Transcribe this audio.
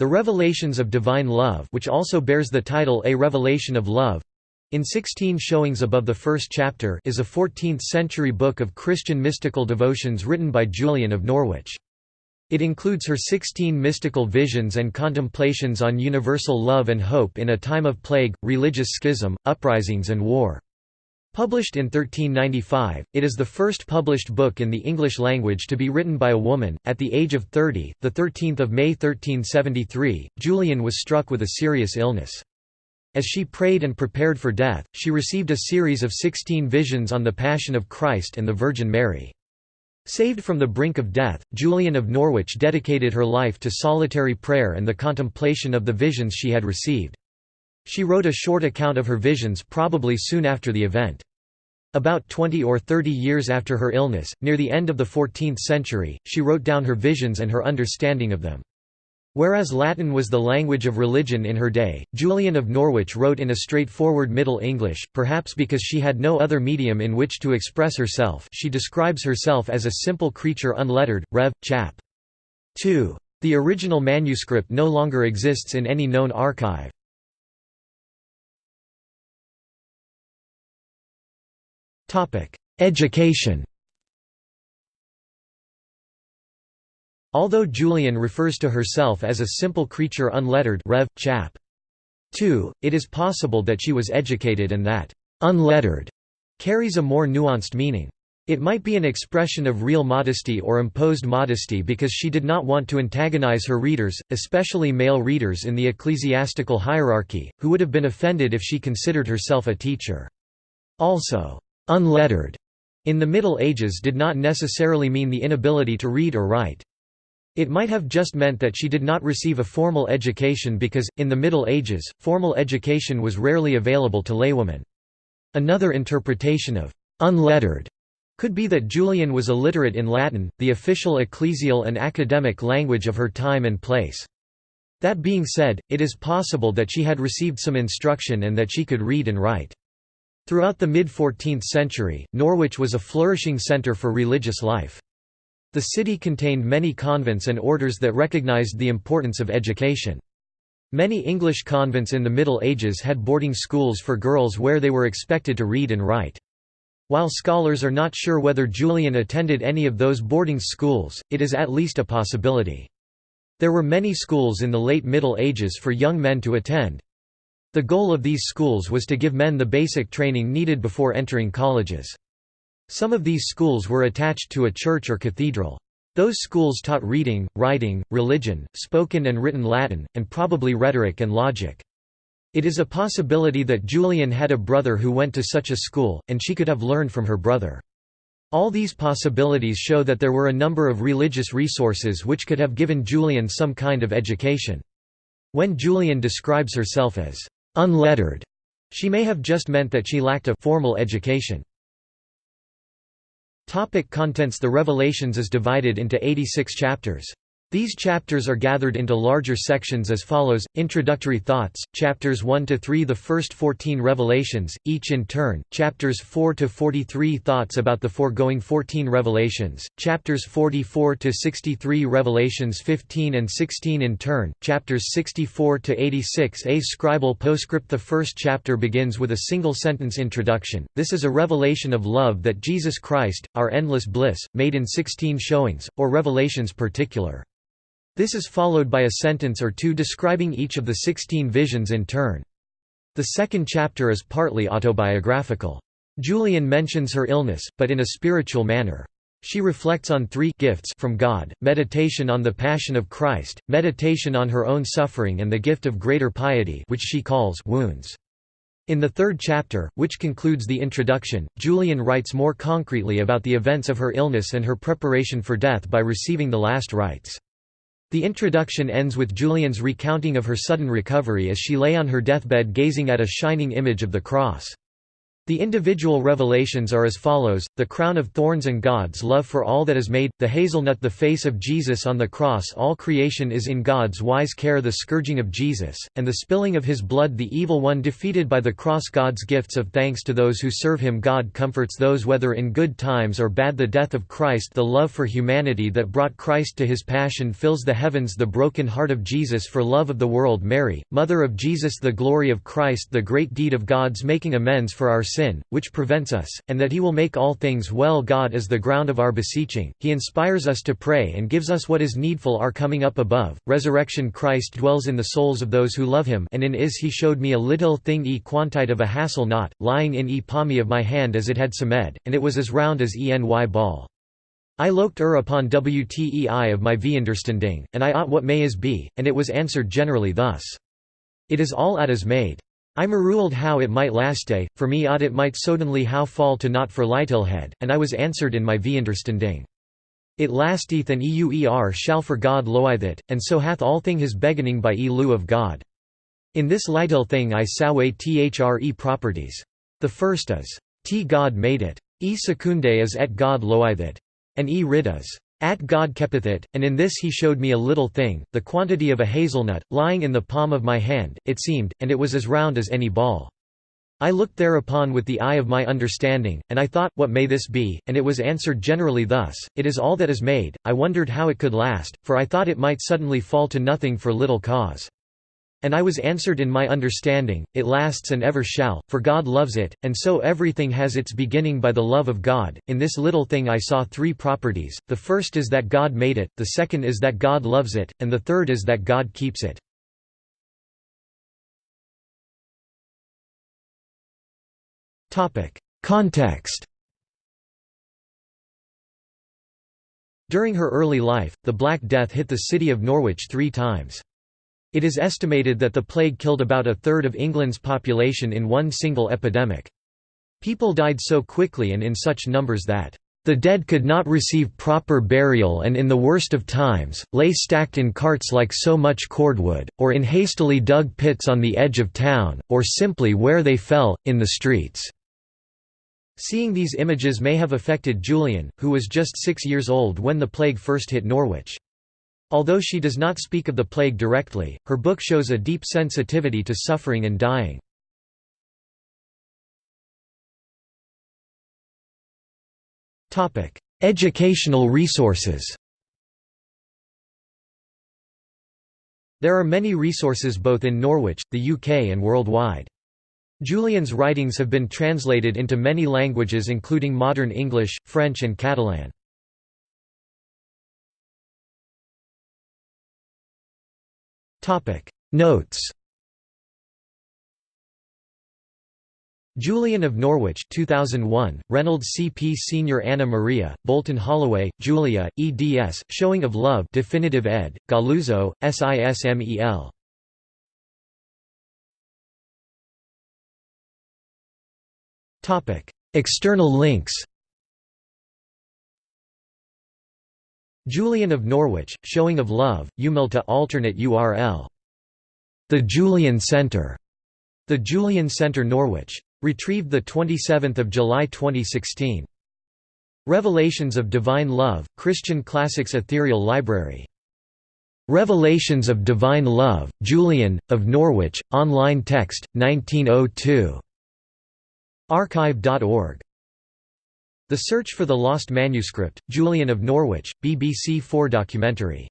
The Revelations of Divine Love which also bears the title A Revelation of Love in 16 showings above the first chapter is a 14th-century book of Christian mystical devotions written by Julian of Norwich. It includes her 16 mystical visions and contemplations on universal love and hope in a time of plague, religious schism, uprisings and war. Published in 1395, it is the first published book in the English language to be written by a woman. At the age of 30, the 13th of May 1373, Julian was struck with a serious illness. As she prayed and prepared for death, she received a series of 16 visions on the Passion of Christ and the Virgin Mary. Saved from the brink of death, Julian of Norwich dedicated her life to solitary prayer and the contemplation of the visions she had received. She wrote a short account of her visions probably soon after the event. About 20 or 30 years after her illness, near the end of the 14th century, she wrote down her visions and her understanding of them. Whereas Latin was the language of religion in her day, Julian of Norwich wrote in a straightforward Middle English, perhaps because she had no other medium in which to express herself she describes herself as a simple creature unlettered, Rev. chap. 2. The original manuscript no longer exists in any known archive. Education Although Julian refers to herself as a simple creature unlettered Rev. chap. 2, it is possible that she was educated and that «unlettered» carries a more nuanced meaning. It might be an expression of real modesty or imposed modesty because she did not want to antagonize her readers, especially male readers in the ecclesiastical hierarchy, who would have been offended if she considered herself a teacher. Also, Unlettered in the Middle Ages did not necessarily mean the inability to read or write. It might have just meant that she did not receive a formal education because, in the Middle Ages, formal education was rarely available to laywomen. Another interpretation of «unlettered» could be that Julian was illiterate in Latin, the official ecclesial and academic language of her time and place. That being said, it is possible that she had received some instruction and that she could read and write. Throughout the mid-14th century, Norwich was a flourishing centre for religious life. The city contained many convents and orders that recognised the importance of education. Many English convents in the Middle Ages had boarding schools for girls where they were expected to read and write. While scholars are not sure whether Julian attended any of those boarding schools, it is at least a possibility. There were many schools in the late Middle Ages for young men to attend. The goal of these schools was to give men the basic training needed before entering colleges. Some of these schools were attached to a church or cathedral. Those schools taught reading, writing, religion, spoken and written Latin, and probably rhetoric and logic. It is a possibility that Julian had a brother who went to such a school, and she could have learned from her brother. All these possibilities show that there were a number of religious resources which could have given Julian some kind of education. When Julian describes herself as unlettered. She may have just meant that she lacked a formal education. Topic contents The Revelations is divided into 86 chapters. These chapters are gathered into larger sections as follows: Introductory thoughts, chapters 1 to 3, the first 14 revelations, each in turn; chapters 4 to 43, thoughts about the foregoing 14 revelations; chapters 44 to 63, revelations 15 and 16 in turn; chapters 64 to 86, a scribal postscript. The first chapter begins with a single sentence introduction. This is a revelation of love that Jesus Christ, our endless bliss, made in 16 showings, or revelations particular. This is followed by a sentence or two describing each of the sixteen visions in turn. The second chapter is partly autobiographical. Julian mentions her illness, but in a spiritual manner. She reflects on three gifts from God, meditation on the Passion of Christ, meditation on her own suffering and the gift of greater piety which she calls wounds. In the third chapter, which concludes the introduction, Julian writes more concretely about the events of her illness and her preparation for death by receiving the last rites. The introduction ends with Julian's recounting of her sudden recovery as she lay on her deathbed gazing at a shining image of the cross. The individual revelations are as follows, the crown of thorns and God's love for all that is made, the hazelnut the face of Jesus on the cross all creation is in God's wise care the scourging of Jesus, and the spilling of his blood the evil one defeated by the cross God's gifts of thanks to those who serve him God comforts those whether in good times or bad the death of Christ the love for humanity that brought Christ to his passion fills the heavens the broken heart of Jesus for love of the world Mary, Mother of Jesus the glory of Christ the great deed of God's making amends for our sin, which prevents us, and that he will make all things well God is the ground of our beseeching, he inspires us to pray and gives us what is needful our coming up above, resurrection Christ dwells in the souls of those who love him and in is he showed me a little thing e quantite of a hassle knot, lying in e palmy of my hand as it had semed, and it was as round as eny ball. I loked ur upon wtei of my V understanding, and I ought what may is be, and it was answered generally thus. It is all at is made. I maruled how it might laste, for me ought it might suddenly how fall to not for Lightilhead, and I was answered in my understanding. It lasteth and euer shall for God loith it, and so hath all thing his beginning by e lieu of God. In this lightil thing I sawe thre properties. The first is, t God made it. E secunde is et God loith it. And e rid is, at God keepeth it, and in this he showed me a little thing, the quantity of a hazelnut, lying in the palm of my hand, it seemed, and it was as round as any ball. I looked thereupon with the eye of my understanding, and I thought, What may this be? And it was answered generally thus, It is all that is made. I wondered how it could last, for I thought it might suddenly fall to nothing for little cause. And I was answered in my understanding, It lasts and ever shall, for God loves it, and so everything has its beginning by the love of God. In this little thing I saw three properties, the first is that God made it, the second is that God loves it, and the third is that God keeps it. Context During her early life, the Black Death hit the city of Norwich three times. It is estimated that the plague killed about a third of England's population in one single epidemic. People died so quickly and in such numbers that the dead could not receive proper burial and in the worst of times, lay stacked in carts like so much cordwood, or in hastily dug pits on the edge of town, or simply where they fell, in the streets." Seeing these images may have affected Julian, who was just six years old when the plague first hit Norwich. Although she does not speak of the plague directly, her book shows a deep sensitivity to suffering and dying. Educational resources There are many resources both in Norwich, the UK and worldwide. Julian's writings have been translated into many languages including modern English, French and Catalan. Notes Julian of Norwich 2001, Reynolds C.P. Senior Anna Maria, Bolton Holloway, Julia, eds. Showing of Love Definitive ed., Galluzzo, SISMEL. External links Julian of Norwich, Showing of Love, Umilta alternate URL. The Julian Center. The Julian Center Norwich. Retrieved 27 July 2016. Revelations of Divine Love, Christian Classics Ethereal Library. Revelations of Divine Love, Julian, of Norwich, online text, 1902. Archive.org the Search for the Lost Manuscript, Julian of Norwich, BBC 4 documentary